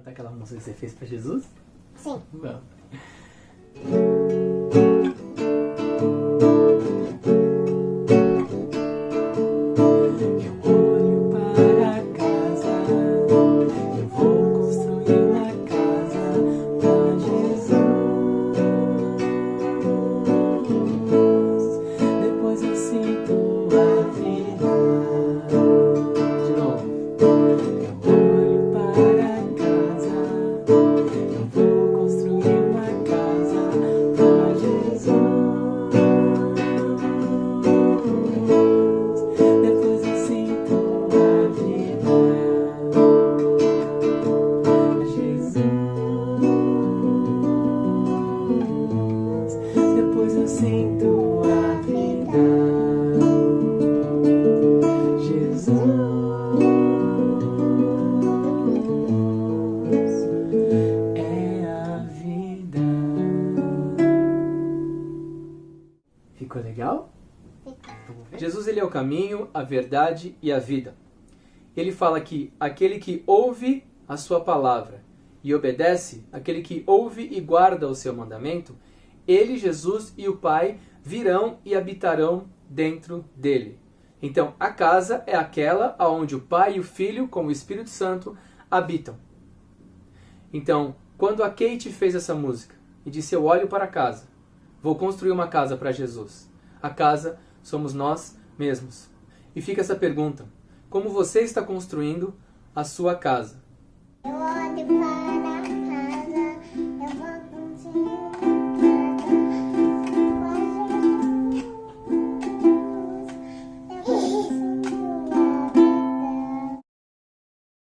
Cantar aquela música que você fez pra Jesus? Sim. Vamos. Sinto a vida, Jesus é a vida. Ficou legal? Jesus ele é o caminho, a verdade e a vida. Ele fala que aquele que ouve a sua palavra e obedece, aquele que ouve e guarda o seu mandamento, ele, Jesus e o Pai virão e habitarão dentro dele. Então, a casa é aquela aonde o Pai e o Filho, com o Espírito Santo, habitam. Então, quando a Kate fez essa música e disse: Eu olho para casa, vou construir uma casa para Jesus. A casa somos nós mesmos. E fica essa pergunta: como você está construindo a sua casa? Eu olho para